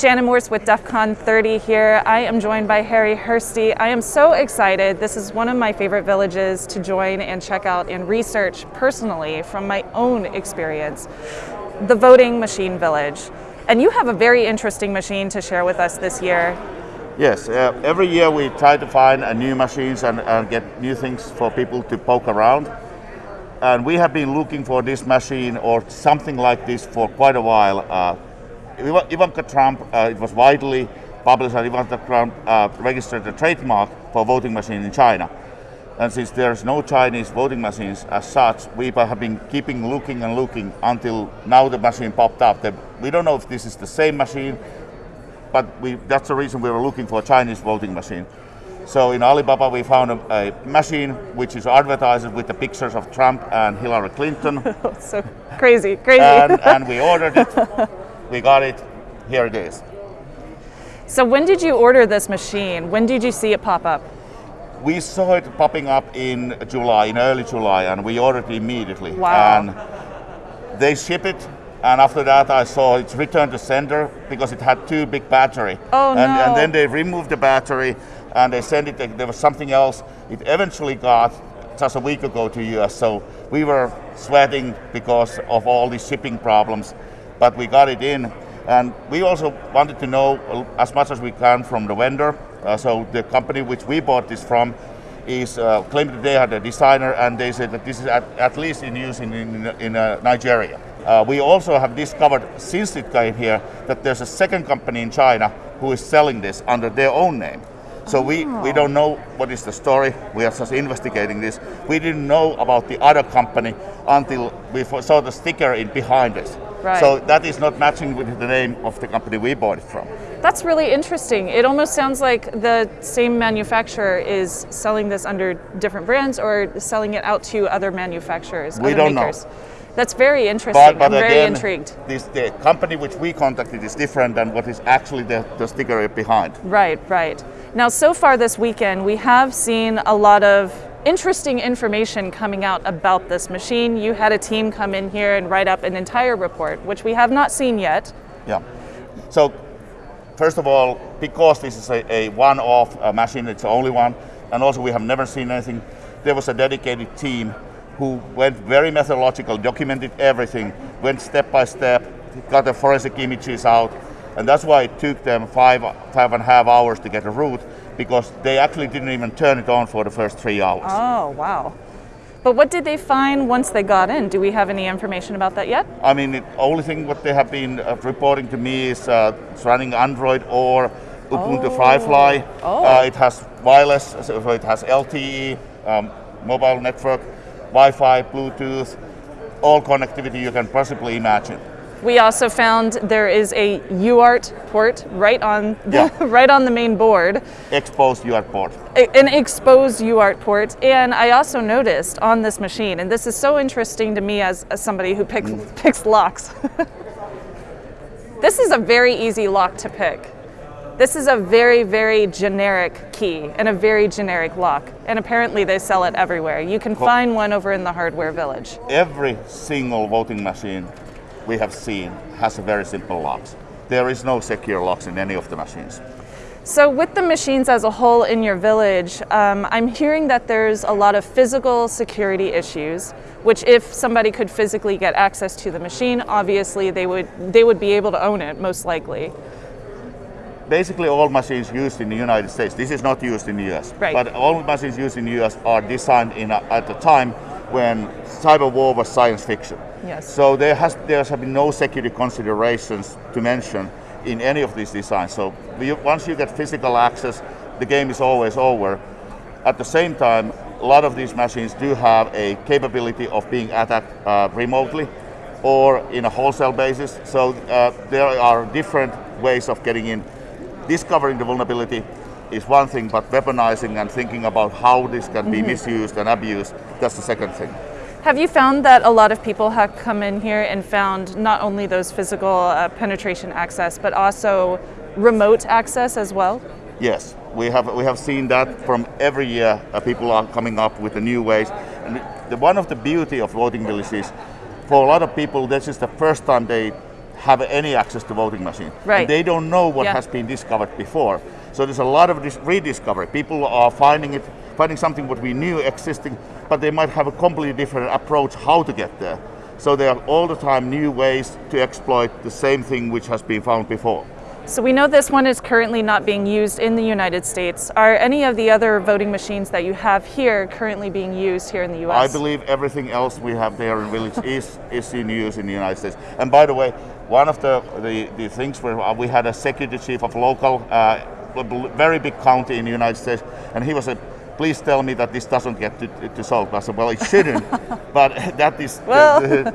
Shannon Morse with DEF CON 30 here. I am joined by Harri Hursti. I am so excited. This is one of my favorite villages to join and check out and research personally from my own experience. The Voting Machine Village. And you have a very interesting machine to share with us this year. Yes, uh, every year we try to find uh, new machines and, and get new things for people to poke around. And we have been looking for this machine or something like this for quite a while. Ivanka Trump, uh, it was widely published that Ivanka Trump uh, registered a trademark for voting machine in China. And since there's no Chinese voting machines as such, we have been keeping looking and looking until now the machine popped up. We don't know if this is the same machine, but we, that's the reason we were looking for a Chinese voting machine. So in Alibaba we found a, a, machine which is advertised with the pictures of Trump and Hillary Clinton. so crazy, crazy. And, and we ordered it. we got it, here it is. So when did you order this machine? When did you see it pop up? We saw it popping up in July, in early July, and we ordered it immediately. Wow. And they ship it, and after that I saw it's returned to sender because it had too big battery. Oh and, no. and then they removed the battery and they sent it, there was something else. It eventually got just a week ago to US, so we were sweating because of all these shipping problems but we got it in. And we also wanted to know as much as we can from the vendor. Uh, so the company which we bought this from is uh, claimed that they had a designer and they said that this is at, at least in use in, in, in uh, Nigeria. Uh, we also have discovered since it came here that there's a second company in China who is selling this under their own name. So oh. we, we don't know what is the story. We are just investigating this. We didn't know about the other company until we saw the sticker in behind us. Right. So that is not matching with the name of the company we bought it from. That's really interesting. It almost sounds like the same manufacturer is selling this under different brands or selling it out to other manufacturers, we other don't makers. Know. That's very interesting. But, but I'm very intrigued. This, the company which we contacted is different than what is actually the, the sticker behind. Right, right. Now, so far this weekend, we have seen a lot of interesting information coming out about this machine. You had a team come in here and write up an entire report, which we have not seen yet. Yeah. So, first of all, because this is a, a one-off uh, machine, it's the only one, and also we have never seen anything, there was a dedicated team who went very methodological, documented everything, went step by step, got the forensic images out, and that's why it took them five, five and a half hours to get a root because they actually didn't even turn it on for the first three hours. Oh, wow. But what did they find once they got in? Do we have any information about that yet? I mean, the only thing what they have been uh, reporting to me is uh, it's running Android or Ubuntu oh. Firefly. Oh. Uh, it has wireless, so it has LTE, um, mobile network, Wi-Fi, Bluetooth, all connectivity you can possibly imagine. We also found there is a UART port right on yeah. right on the main board. Exposed UART port. An exposed UART port. And I also noticed on this machine, and this is so interesting to me as, as somebody who picks, mm. picks locks. this is a very easy lock to pick. This is a very, very generic key and a very generic lock. And apparently they sell it everywhere. You can find one over in the hardware village. Every single voting machine we have seen has a very simple locks. There is no secure locks in any of the machines. So with the machines as a whole in your village, um, I'm hearing that there's a lot of physical security issues, which if somebody could physically get access to the machine, obviously they would, they would be able to own it, most likely. Basically all machines used in the United States, this is not used in the US, right. but all machines used in the US are designed in a, at the time when cyber war was science fiction. Yes. So there has there have been no security considerations to mention in any of these designs. So we, once you get physical access, the game is always over. At the same time, a lot of these machines do have a capability of being attacked uh, remotely or in a wholesale basis. So uh, there are different ways of getting in. Discovering the vulnerability is one thing, but weaponizing and thinking about how this can mm -hmm. be mm-hmm. misused and abused, that's the second thing. Have you found that a lot of people have come in here and found not only those physical uh, penetration access, but also remote access as well? Yes, we have we have seen that from every year. Uh, people are coming up with the new ways, and the, one of the beauty of voting villages, for a lot of people, this is the first time they have any access to voting machine. Right. And they don't know what Yeah. has been discovered before. So there's a lot of rediscovery. People are finding it, finding something what we knew existing, but they might have a completely different approach how to get there. So there are all the time new ways to exploit the same thing which has been found before. So we know this one is currently not being used in the United States. Are any of the other voting machines that you have here currently being used here in the US? I believe everything else we have there in village is is in use in the United States. And by the way, one of the the, the things where uh, we had a security chief of local, uh, a very big county in the United States, and he was a. Please tell me that this doesn't get to, to salt. I said, well, it shouldn't, but that is the- Well. the-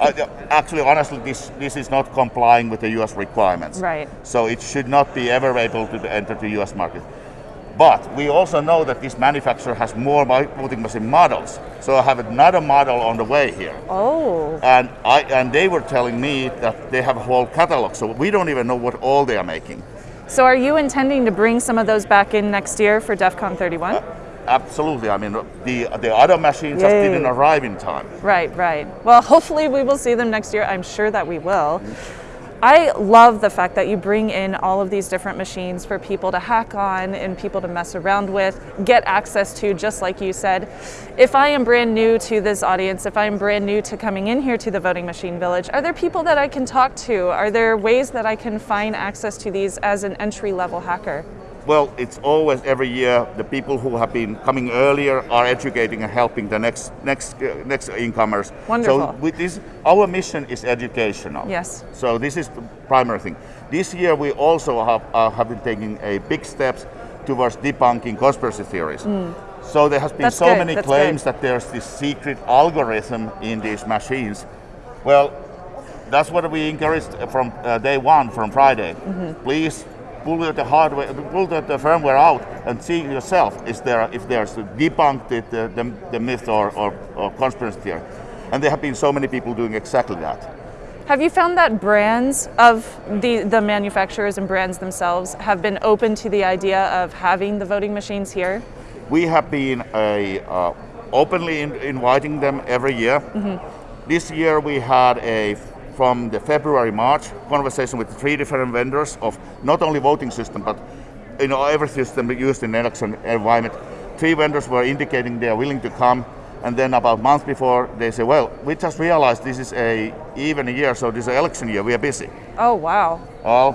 uh, actually, honestly, this this is not complying with the U.S. requirements. Right. So it should not be ever able to enter the U.S. market. But we also know that this manufacturer has more voting machine models. So I have another model on the way here. Oh, And, I, and they were telling me that they have a whole catalog. So we don't even know what all they are making. So are you intending to bring some of those back in next year for DEF CON 31? Uh, absolutely. I mean, the, the other machines just didn't arrive in time. Right, right. Well, hopefully we will see them next year. I'm sure that we will. Mm. I love the fact that you bring in all of these different machines for people to hack on and people to mess around with, get access to, just like you said. If I am brand new to this audience, if I'm brand new to coming in here to the Voting Machine Village, are there people that I can talk to? Are there ways that I can find access to these as an entry level hacker? Well, it's always every year the people who have been coming earlier are educating and helping the next next uh, next incomers. Wonderful. So with this, our mission is educational. Yes. So this is the primary thing. This year we also have uh, have been taking a big steps towards debunking conspiracy theories. So there has been Hmm. That's so good, many that's claims good. that there's this secret algorithm in these machines. Well, that's what we encouraged from uh, day one, from Friday. Mm-hmm. Please pull the hardware, pull the, the firmware out and see yourself is there if there's debunked it, the, the, the myth or, or, or conspiracy theory. And there have been so many people doing exactly that. Have you found that brands of the, the manufacturers and brands themselves have been open to the idea of having the voting machines here? We have been a, uh, openly in, inviting them every year. This year we had a from the February March conversation with three different vendors of not only voting system but you know every system used in election environment. Three vendors were indicating they are willing to come, and then about a month before they say, "Well, we just realized this is a even year, so this is an election year. We are busy." Oh, wow. Well,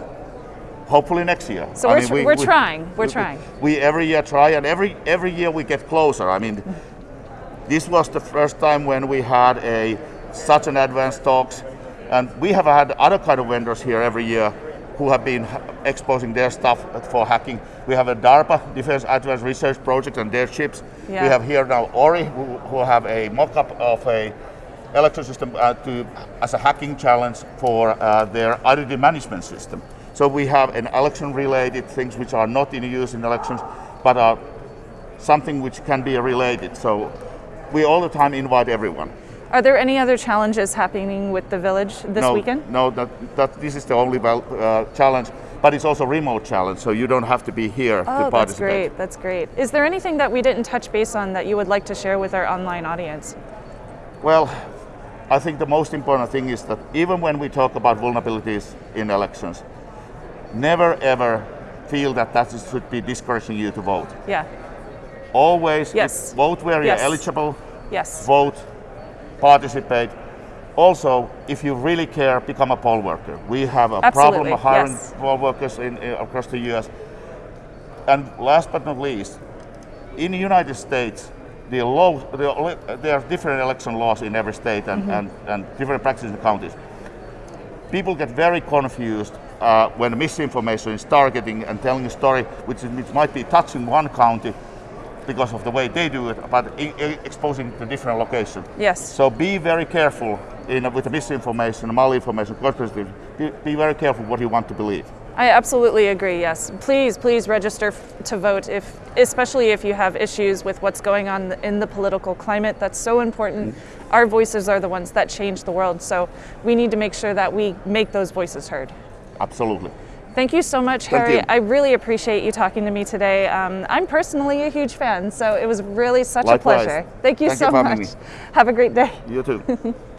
hopefully next year. So we're tr- we're trying, we're we- trying. We every year try, and every every year we get closer. I mean, this was the first time when we had a such an advanced talks, and we have had other kind of vendors here every year who have been exposing their stuff for hacking. We have a DARPA Defense Advanced Research Project and their chips. Yeah. We have here now Ori, who, who have a mock-up of a election system uh, to, as a hacking challenge for uh, their identity management system. So we have an election-related things which are not in use in elections, but are something which can be related. So we all the time invite everyone. Are there any other challenges happening with the village this no, weekend? No, that, that this is the only uh, challenge, but it's also remote challenge, so you don't have to be here to Oh, that's great. That's great. Is there anything that we didn't touch base on that you would like to share with our online audience? Well, I think the most important thing is that even when we talk about vulnerabilities in elections, never ever feel that that should be discouraging you to vote. Yeah. Always Yes. vote where Yes. you're eligible, Yes. vote, participate. Also, if you really care, become a poll worker. We have a problem Absolutely, of hiring yes. poll workers in, in- across the U.S. And last but not least, in the United States, the law, the, there are different election laws in every state and, Mm-hmm. and, and different practices in the counties. People get very confused uh, when misinformation is targeting and telling a story which, which might be touching one county because of the way they do it, but exposing to different locations. Yes. So be very careful in, with the misinformation, the malinformation, conspiracy. Be, be very careful what you want to believe. I absolutely agree. Yes, please, please register to vote. If, especially if you have issues with what's going on in the political climate, that's so important. Mm-hmm. Our voices are the ones that change the world. So we need to make sure that we make those voices heard. Absolutely. Thank you so much, Harri. you. I really appreciate you talking to me today. Um, I'm personally a huge fan, so it was really such Likewise. a pleasure. Thank you Thank so having much. me. Have a great day. You too.